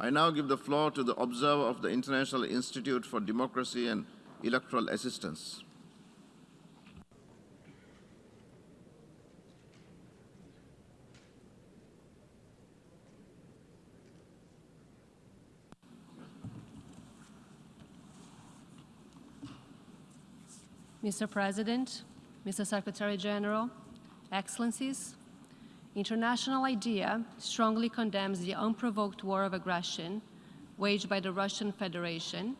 I now give the floor to the observer of the International Institute for Democracy and Electoral Assistance. Mr. President, Mr. Secretary General, Excellencies, International IDEA strongly condemns the unprovoked war of aggression waged by the Russian Federation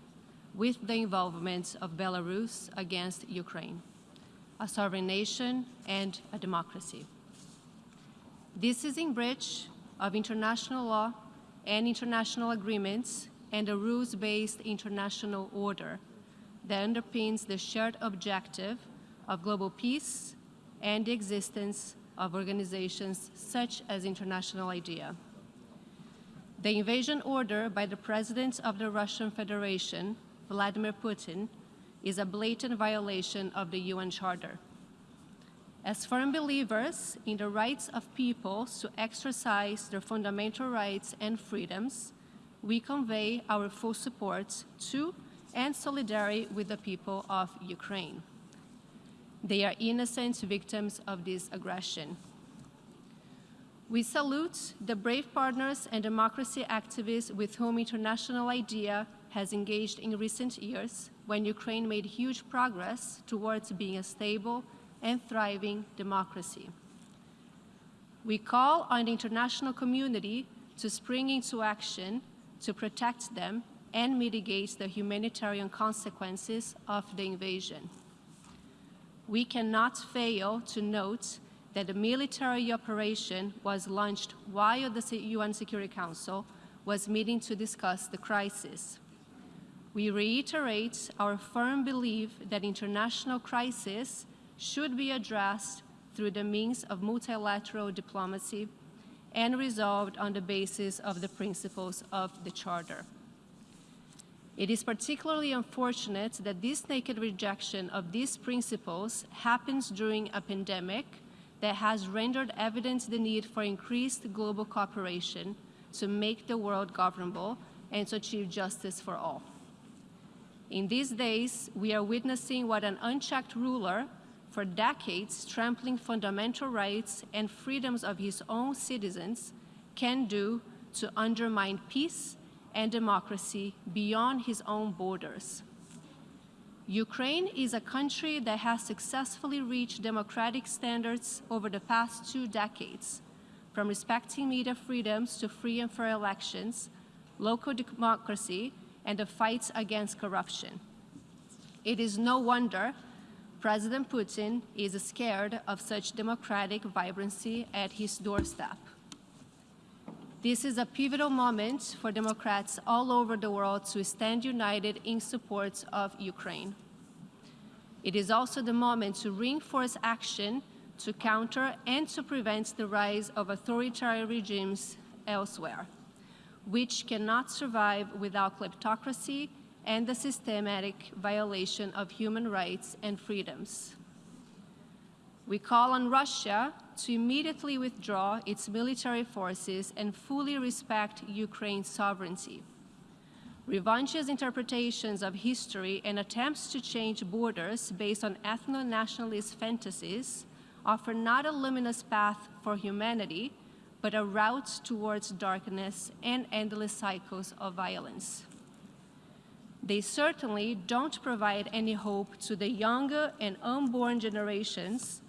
with the involvement of Belarus against Ukraine, a sovereign nation and a democracy. This is in breach of international law and international agreements and a rules-based international order that underpins the shared objective of global peace and the existence of organizations such as International IDEA. The invasion order by the President of the Russian Federation, Vladimir Putin, is a blatant violation of the UN Charter. As firm believers in the rights of peoples to exercise their fundamental rights and freedoms, we convey our full support to and solidarity with the people of Ukraine. They are innocent victims of this aggression. We salute the brave partners and democracy activists with whom International IDEA has engaged in recent years when Ukraine made huge progress towards being a stable and thriving democracy. We call on the international community to spring into action to protect them and mitigate the humanitarian consequences of the invasion we cannot fail to note that the military operation was launched while the UN Security Council was meeting to discuss the crisis. We reiterate our firm belief that international crises should be addressed through the means of multilateral diplomacy and resolved on the basis of the principles of the Charter. It is particularly unfortunate that this naked rejection of these principles happens during a pandemic that has rendered evident the need for increased global cooperation to make the world governable and to achieve justice for all. In these days, we are witnessing what an unchecked ruler, for decades trampling fundamental rights and freedoms of his own citizens, can do to undermine peace and democracy beyond his own borders. Ukraine is a country that has successfully reached democratic standards over the past two decades, from respecting media freedoms to free and fair elections, local democracy, and the fights against corruption. It is no wonder President Putin is scared of such democratic vibrancy at his doorstep. This is a pivotal moment for Democrats all over the world to stand united in support of Ukraine. It is also the moment to reinforce action to counter and to prevent the rise of authoritarian regimes elsewhere, which cannot survive without kleptocracy and the systematic violation of human rights and freedoms. We call on Russia to immediately withdraw its military forces and fully respect Ukraine's sovereignty. Revanchist interpretations of history and attempts to change borders based on ethno-nationalist fantasies offer not a luminous path for humanity, but a route towards darkness and endless cycles of violence. They certainly don't provide any hope to the younger and unborn generations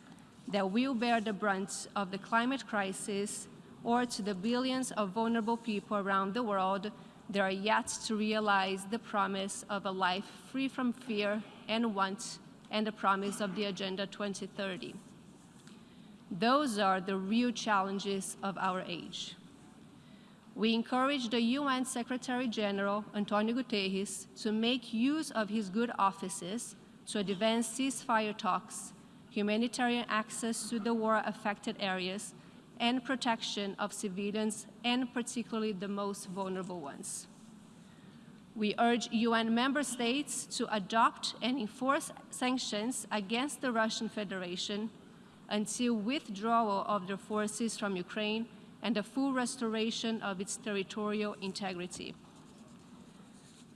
that will bear the brunt of the climate crisis or to the billions of vulnerable people around the world that are yet to realize the promise of a life free from fear and want and the promise of the Agenda 2030. Those are the real challenges of our age. We encourage the UN Secretary General, Antonio Guterres, to make use of his good offices to advance ceasefire talks humanitarian access to the war-affected areas, and protection of civilians, and particularly the most vulnerable ones. We urge UN member states to adopt and enforce sanctions against the Russian Federation until withdrawal of their forces from Ukraine and the full restoration of its territorial integrity.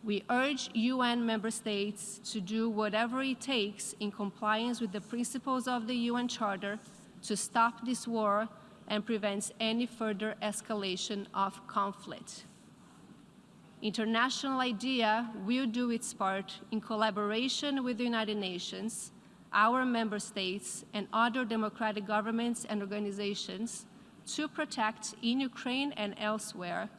We urge UN member states to do whatever it takes in compliance with the principles of the UN Charter to stop this war and prevent any further escalation of conflict. International IDEA will do its part in collaboration with the United Nations, our member states, and other democratic governments and organizations to protect in Ukraine and elsewhere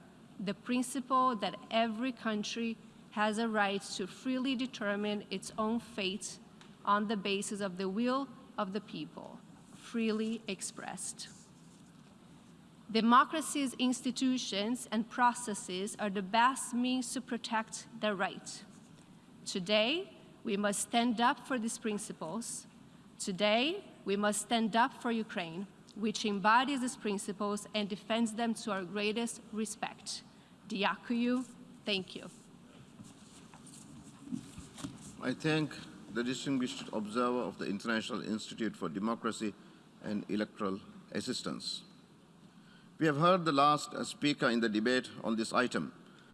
the principle that every country has a right to freely determine its own fate on the basis of the will of the people, freely expressed. Democracy's institutions and processes are the best means to protect the right. Today, we must stand up for these principles. Today, we must stand up for Ukraine, which embodies these principles and defends them to our greatest respect. Diakuyu, thank you. I thank the distinguished observer of the International Institute for Democracy and Electoral Assistance. We have heard the last speaker in the debate on this item.